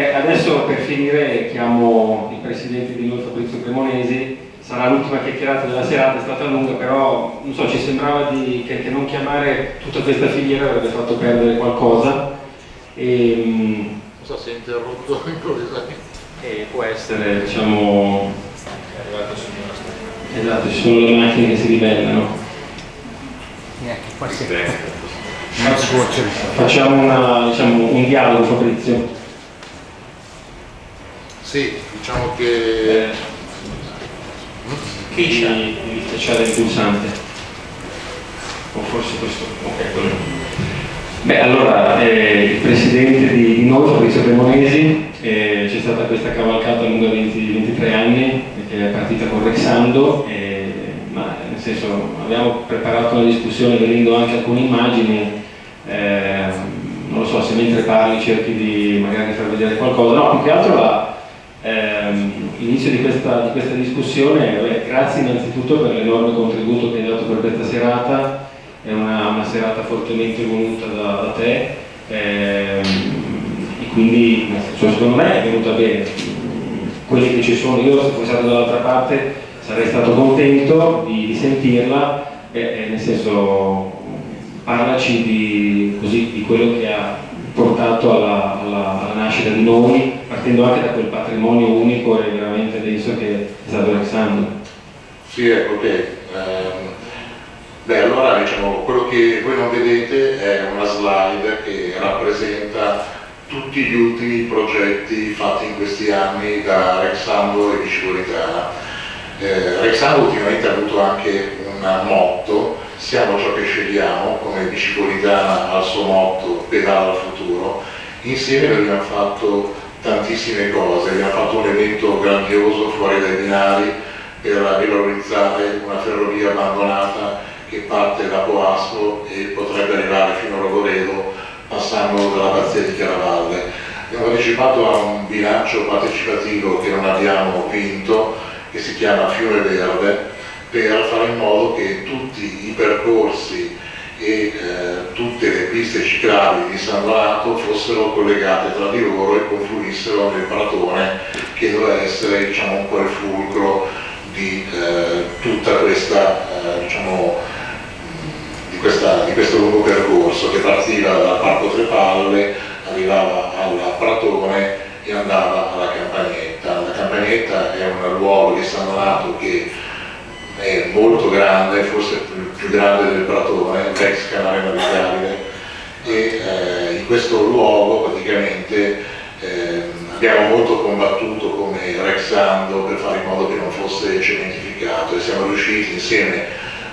Beh, adesso per finire chiamo il presidente di noi Fabrizio Cremonesi, sarà l'ultima chiacchierata della serata, è stata lunga, però non so, ci sembrava di, che, che, non chiamare tutta questa filiera avrebbe fatto perdere qualcosa. E, non so se è interrotto improvvisamente. E può essere, diciamo... Esatto, ci sono le macchine che si ribellano. Facciamo una, diciamo, un dialogo Fabrizio. Sì, diciamo che... Eh, chi di, di schiacciare il pulsante. O forse questo. Ok, quello. Beh, allora, eh, il presidente di, di noi, Fabrizio Cremonesi, eh, c'è stata questa cavalcata lunga 20, 23 anni, che è partita con Rexando, eh, ma nel senso abbiamo preparato una discussione venendo anche alcune immagini, eh, non lo so se mentre parli cerchi di magari far vedere qualcosa, no, più che altro la, l'inizio di questa, di questa, discussione, beh, grazie innanzitutto per l'enorme contributo che hai dato per questa serata, è una, una serata fortemente voluta da, da te. Ehm, e quindi senso, secondo me è venuta bene. Quelli che ci sono, io se fossi stato dall'altra parte sarei stato contento di, di sentirla, eh, nel senso parlaci di, così, di quello che ha portato alla, alla, alla, nascita di noi, partendo anche da quel patrimonio unico e veramente denso che è stato Alexandro. Sì, ecco che, ehm, beh allora diciamo, quello che voi non vedete è una slide che rappresenta tutti gli ultimi progetti fatti in questi anni da Rexando e Bicipolitana. Eh, Rexando ultimamente ha avuto anche un motto siamo ciò che scegliamo, come Bicipolitana al suo motto, pedala al futuro, insieme abbiamo fatto tantissime cose, abbiamo fatto un evento grandioso fuori dai binari per valorizzare una ferrovia abbandonata che parte da Poasco e potrebbe arrivare fino a Rogoredo passando dall'abbazia di Chiaravalle. Abbiamo partecipato a un bilancio partecipativo che non abbiamo vinto, che si chiama Fiume Verde, per fare in modo che tutti i percorsi e eh, tutte le piste ciclabili di San Donato fossero collegate tra di loro e confluissero nel Pratone che doveva essere diciamo, un po' il fulcro di eh, tutta questa, eh, diciamo, di, questa, di questo lungo percorso che partiva dal Parco Tre Palle, arrivava al Pratone e andava alla Campagnetta. La Campagnetta è un luogo di San Donato che è molto grande, forse più, più grande del Pratone, l'ex canale navigabile e eh, in questo luogo praticamente eh, abbiamo molto combattuto come Rexando per fare in modo che non fosse cementificato e siamo riusciti insieme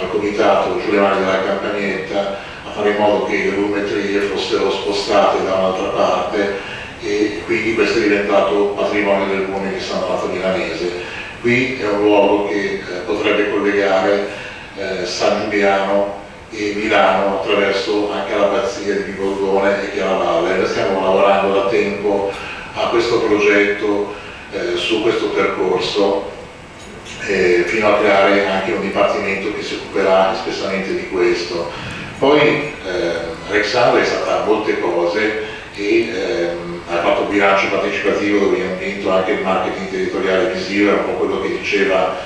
al comitato Giuliani della Campagnetta a fare in modo che le volumetrie fossero spostate da un'altra parte e quindi questo è diventato patrimonio del Comune di San Donato Milanese Qui è un luogo che eh, potrebbe collegare eh, San Giuliano e Milano attraverso anche l'abbazia di Bigorgone e Chiaravalle. Noi stiamo lavorando da tempo a questo progetto, eh, su questo percorso, eh, fino a creare anche un dipartimento che si occuperà espressamente di questo. Poi eh, Rexandra è stata molte cose e ehm, ha fatto bilancio partecipativo dove abbiamo vinto anche il marketing territoriale visivo, era un po' quello che diceva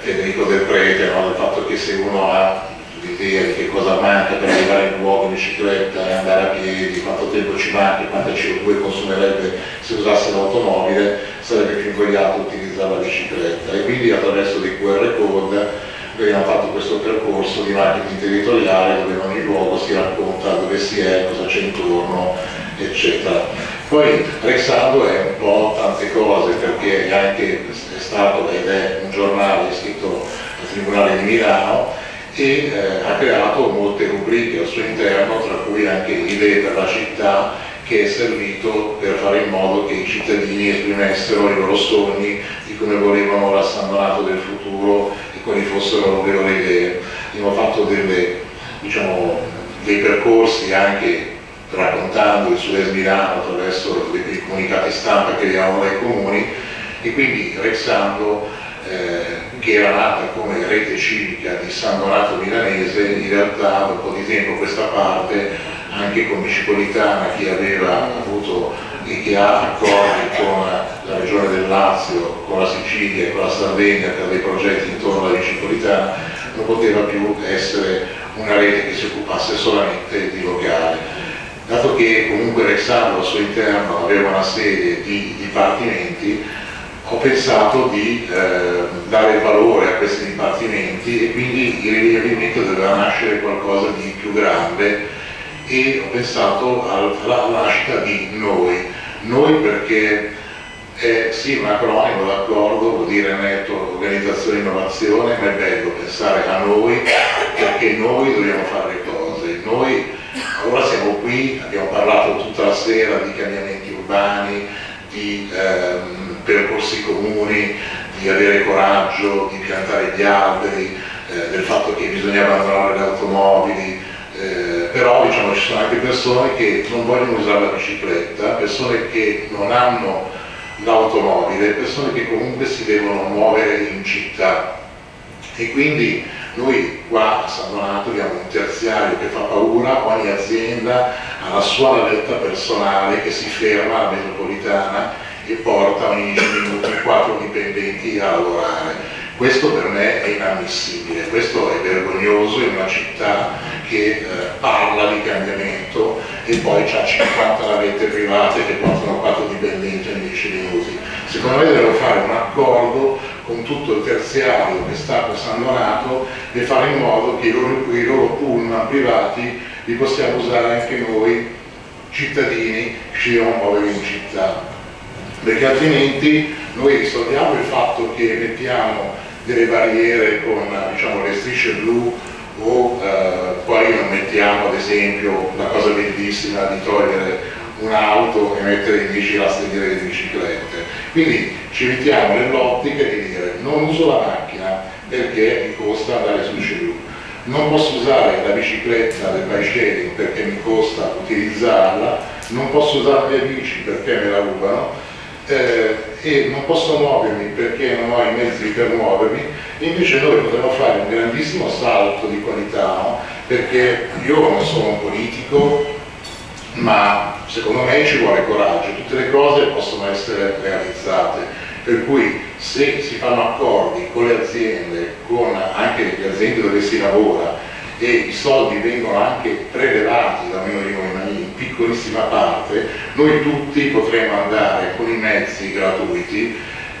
Federico Del Prete, no? del fatto che se uno ha l'idea di che cosa manca per arrivare in luogo in bicicletta e andare a piedi, quanto tempo ci manca, quanta CO2 consumerebbe se usasse l'automobile, sarebbe più invogliato utilizzare la bicicletta e quindi attraverso dei QR code abbiamo fatto questo percorso di marketing territoriale dove in ogni luogo si racconta dove si è, cosa c'è intorno, eccetera. Poi Rexando è un po' tante cose perché è anche è stato ed è un giornale iscritto al Tribunale di Milano e eh, ha creato molte rubriche al suo interno, tra cui anche idee per la città che è servito per fare in modo che i cittadini esprimessero i loro sogni di come volevano la San Donato del futuro e quali fossero le loro idee. Abbiamo fatto delle, diciamo, dei percorsi anche raccontando il Sud-Est Milano attraverso i comunicati stampa che abbiamo dai comuni e quindi Rexando eh, che era nata come rete civica di San Donato Milanese in realtà da un po' di tempo a questa parte anche con Bicipolitana chi aveva avuto e che ha accordi con la regione del Lazio, con la Sicilia e con la Sardegna per dei progetti intorno alla bicicletta non poteva più essere una rete che si occupasse solamente di locale. Dato che comunque Rexardo al suo interno aveva una serie di dipartimenti, ho pensato di eh, dare valore a questi dipartimenti e quindi il movimento doveva nascere qualcosa di più grande e ho pensato alla nascita di noi. Noi perché è sì un acronimo d'accordo, vuol dire netto organizzazione e innovazione, ma è bello pensare a noi perché noi dobbiamo fare le cose. Noi ora siamo qui, abbiamo parlato tutta la sera di cambiamenti urbani, di ehm, percorsi comuni, di avere coraggio, di piantare gli alberi, eh, del fatto che bisogna abbandonare le automobili, eh, però diciamo, ci sono anche persone che non vogliono usare la bicicletta, persone che non hanno l'automobile, persone che comunque si devono muovere in città. E quindi noi qua a San Donato abbiamo un terziario che fa paura, ogni azienda ha la sua navetta personale che si ferma alla metropolitana e porta ogni 10 minuti 4 dipendenti a lavorare. Questo per me è inammissibile, questo è vergognoso in una città che eh, parla di cambiamento e poi ha 50 navette private che portano 4 dipendenti ogni 10 minuti. Secondo me devono fare un accordo con tutto il terziario che sta per San Donato e fare in modo che i loro, i loro pullman privati li possiamo usare anche noi cittadini che devono muovere in città perché altrimenti noi risolviamo il fatto che mettiamo delle barriere con diciamo, le strisce blu o eh, poi non mettiamo ad esempio la cosa bellissima di togliere un'auto e mettere in 10 rastriere di biciclette. Quindi ci mettiamo nell'ottica di non uso la macchina perché mi costa andare sul cellulare, non posso usare la bicicletta del bike sharing perché mi costa utilizzarla, non posso usare le bici perché me la rubano eh, e non posso muovermi perché non ho i mezzi per muovermi, invece noi potremmo fare un grandissimo salto di qualità, no? perché io non sono un politico, ma secondo me ci vuole coraggio, tutte le cose possono essere realizzate, per cui se si fanno accordi con le aziende, con anche le aziende dove si lavora e i soldi vengono anche prelevati da noi, in piccolissima parte, noi tutti potremo andare con i mezzi gratuiti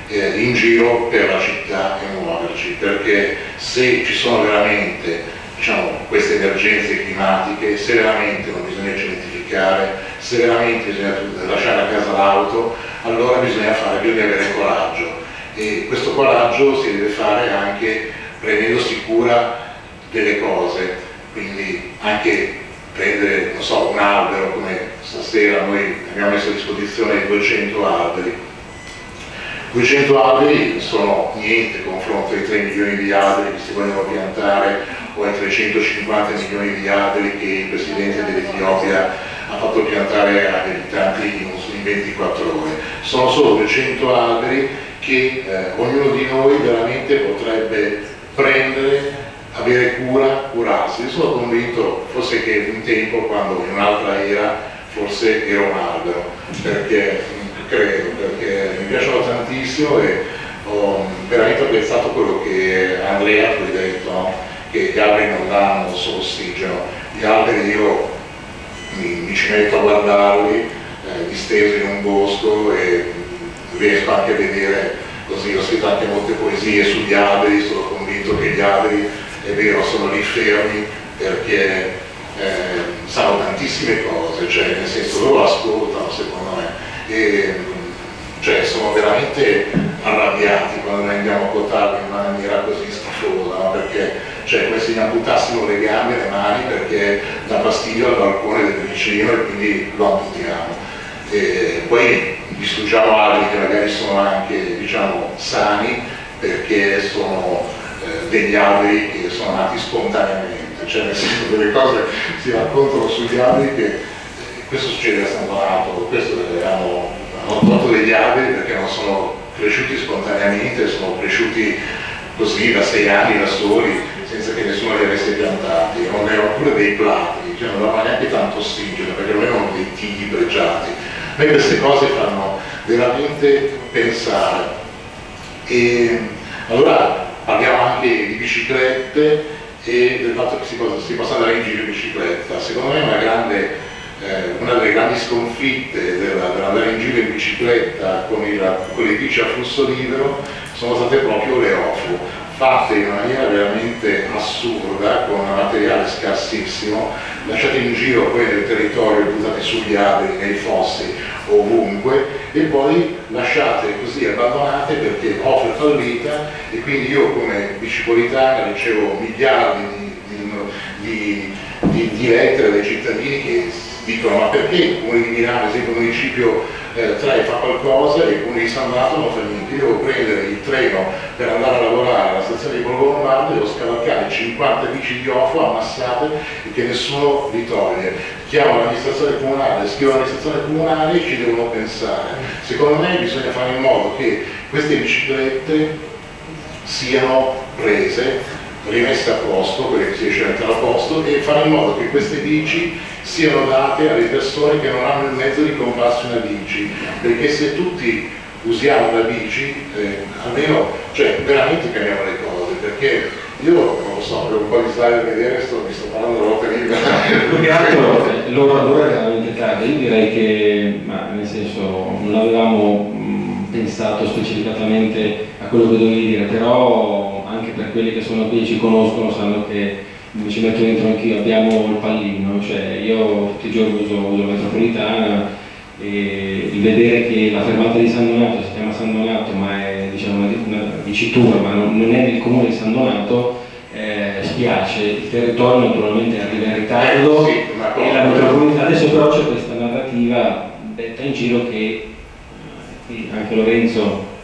eh, in giro per la città e muoverci, perché se ci sono veramente diciamo, queste emergenze climatiche, se veramente non bisogna cementificare, se veramente bisogna lasciare a casa l'auto, allora bisogna fare, bisogna avere coraggio. E questo coraggio si deve fare anche prendendosi cura delle cose, quindi anche prendere so, un albero come stasera noi abbiamo messo a disposizione 200 alberi. 200 alberi sono niente confronto ai 3 milioni di alberi che si vogliono piantare o ai 350 milioni di alberi che il Presidente dell'Etiopia ha fatto piantare agli abitanti in 24 ore. Sono solo 200 alberi che eh, ognuno di noi veramente potrebbe prendere avere cura, curarsi. Io sono convinto forse che un tempo, quando in un'altra era, forse ero un albero, perché credo, perché mi piacciono tantissimo e ho veramente apprezzato quello che Andrea tu hai detto, no? che gli alberi non danno solo ossigeno, gli alberi io mi, mi ci metto a guardarli eh, distesi in un bosco e riesco anche a vedere così, ho scritto anche molte poesie sugli alberi, sono convinto che gli alberi è vero, sono lì fermi perché eh, sanno tantissime cose, cioè nel senso loro ascoltano secondo me e cioè, sono veramente arrabbiati quando noi andiamo a quotarli in maniera così schifosa, no? perché cioè, se gli amputassimo le gambe e le mani perché dà fastidio al balcone del vicino e quindi lo amputiamo. E poi distruggiamo alberi che magari sono anche diciamo, sani perché sono eh, degli alberi che sono nati spontaneamente, cioè nel senso delle cose si raccontano sugli alberi che eh, questo succede a San Donato, questo hanno, hanno tolto degli alberi perché non sono cresciuti spontaneamente, sono cresciuti così da sei anni da soli, senza che nessuno li avesse piantati, non erano pure dei plati, cioè non davano neanche tanto ossigeno, perché non erano dei tigli pregiati, A me queste cose fanno veramente pensare. E allora parliamo anche di biciclette e del fatto che si possa, si possa andare in giro in bicicletta. Secondo me una, grande, eh, una delle grandi sconfitte dell'andare in giro in bicicletta con, il, con le bici a flusso libero sono state proprio le OFU, fatte in maniera veramente assurda, con materiale scarsissimo, lasciate in giro poi nel territorio, buttate sugli alberi, nei fossi, ovunque, e poi lasciate così abbandonate perché è fallita e quindi io come bicipolitana ricevo miliardi di, di, di, di lettere dai cittadini che dicono ma perché il comune di Milano, ad esempio il municipio eh, 3 fa qualcosa e il comune di San Donato non fa niente, io devo prendere il treno per andare a lavorare alla stazione di Borgo Lombardo devo scavalcare 50 bici di OFO ammassate e che nessuno li toglie. Chiamo l'amministrazione comunale, scrivo all'amministrazione comunale e ci devono pensare. Secondo me bisogna fare in modo che queste biciclette siano prese rimesse a posto, quelle che si riesce a mettere a posto e fare in modo che queste bici siano date alle persone che non hanno il mezzo di comprarsi una bici, perché se tutti usiamo una bici, eh, almeno, cioè veramente cambiamo le cose, perché io non lo so, avevo un po' di slide da vedere, sto, mi sto parlando libera. Più che altro l'ora, l'ora è veramente io direi che, ma nel senso, non avevamo pensato specificatamente a quello che dovevi dire, però anche per quelli che sono qui e ci conoscono sanno che mi ci metto dentro anch'io, abbiamo il pallino, cioè io tutti i giorni uso, uso la metropolitana e il vedere che la fermata di San Donato si chiama San Donato ma è diciamo, una, una dicitura, ma non, non, è nel comune di San Donato, eh, spiace, il territorio naturalmente arriva in ritardo eh, sì, e la metropolitana, adesso però c'è questa narrativa detta in giro che eh, anche Lorenzo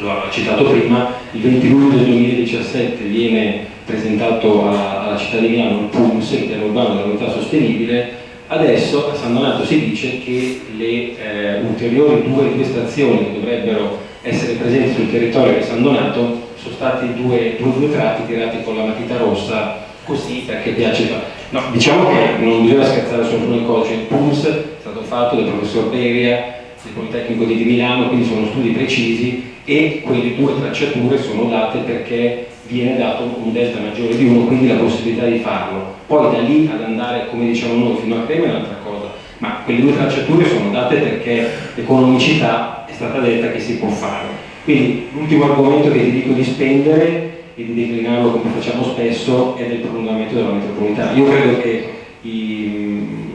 lo ha citato prima, il 20 luglio del 2017 viene presentato alla, alla città di Milano il PUMS, il piano urbano della mobilità sostenibile, adesso a San Donato si dice che le eh, ulteriori due, due stazioni che dovrebbero essere presenti sul territorio di San Donato sono stati due, due, due tratti tirati con la matita rossa così perché piace no, diciamo che non bisogna scherzare su alcune cose. Il PUMS è stato fatto dal professor Beria del Politecnico di Milano quindi sono studi precisi e quelle due tracciature sono date perché viene dato un delta maggiore di 1, quindi la possibilità di farlo. Poi da lì ad andare, come diciamo noi, fino a Crema è un'altra cosa, ma quelle due tracciature sono date perché l'economicità è stata detta che si può fare. Quindi l'ultimo argomento che ti dico di spendere e di declinarlo come facciamo spesso è del prolungamento della metropolitana. Io credo che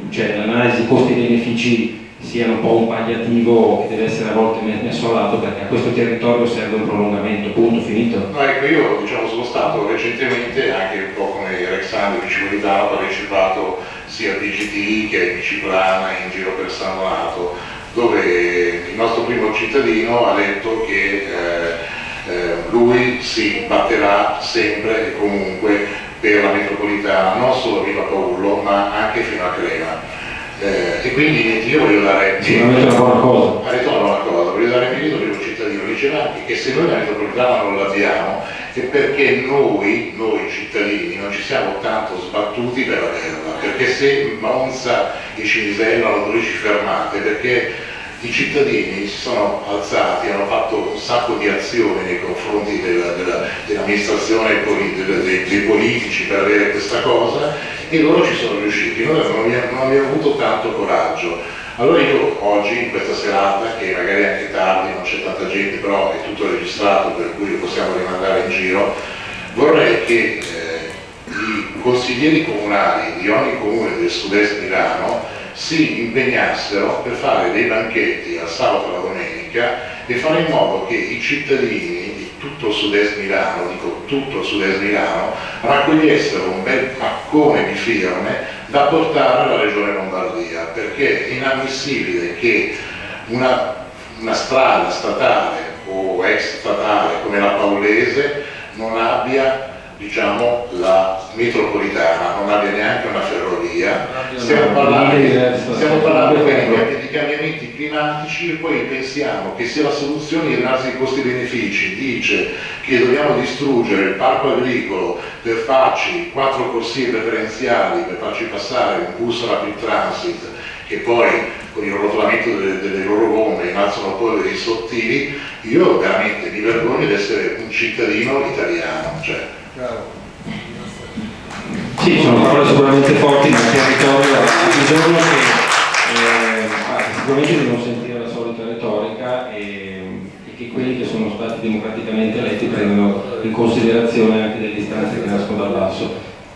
cioè, l'analisi costi-benefici sia un po' un palliativo che deve essere a volte messo a lato perché a questo territorio serve un prolungamento, punto, finito. No, ecco, io diciamo, sono stato recentemente, anche un po' come Alexandro ho partecipato sia a BGT che a Biciplana in giro per San Donato, dove il nostro primo cittadino ha detto che eh, eh, lui si batterà sempre e comunque per la metropolitana, non solo a Viva Paullo, ma anche fino a Crema eh, e quindi io voglio dare sicuramente una cosa. Voglio dare merito per un cittadino diceva anche che se noi la metropolitana non l'abbiamo è perché noi, noi cittadini non ci siamo tanto sbattuti per averla perché se Monza e Cinisella hanno 12 fermate perché i cittadini si sono alzati, hanno fatto un sacco di azioni nei confronti dell'amministrazione dell dei, dei, politici per avere questa cosa e loro ci sono riusciti, noi non abbiamo, avuto tanto coraggio. Allora io oggi, in questa serata, che magari è anche tardi, non c'è tanta gente, però è tutto registrato per cui lo possiamo rimandare in giro, vorrei che eh, i consiglieri comunali di ogni comune del sud-est Milano si impegnassero per fare dei banchetti al sabato e alla domenica e fare in modo che i cittadini di tutto il sud-est Milano, dico tutto il sud-est Milano, raccogliessero un bel paccone di firme da portare alla regione Lombardia, perché è inammissibile che una, una strada statale o ex statale come la Paolese non abbia diciamo, la metropolitana, non abbia neanche una ferrovia, stiamo parlando, stiamo parlando di cambiamenti climatici e poi pensiamo che sia la soluzione di analisi costi-benefici dice che dobbiamo distruggere il parco agricolo per farci quattro corsie preferenziali, per farci passare un bus rapid transit che poi con il rotolamento delle, delle loro bombe innalzano polveri sottili, io veramente mi vergogno di essere un cittadino italiano. Cioè. Sì, sono parole sicuramente forti, ma il territorio ha bisogno che, eh, sicuramente di non sentire la solita retorica e, e, che quelli che sono stati democraticamente eletti prendano in considerazione anche le distanze che nascono dal basso.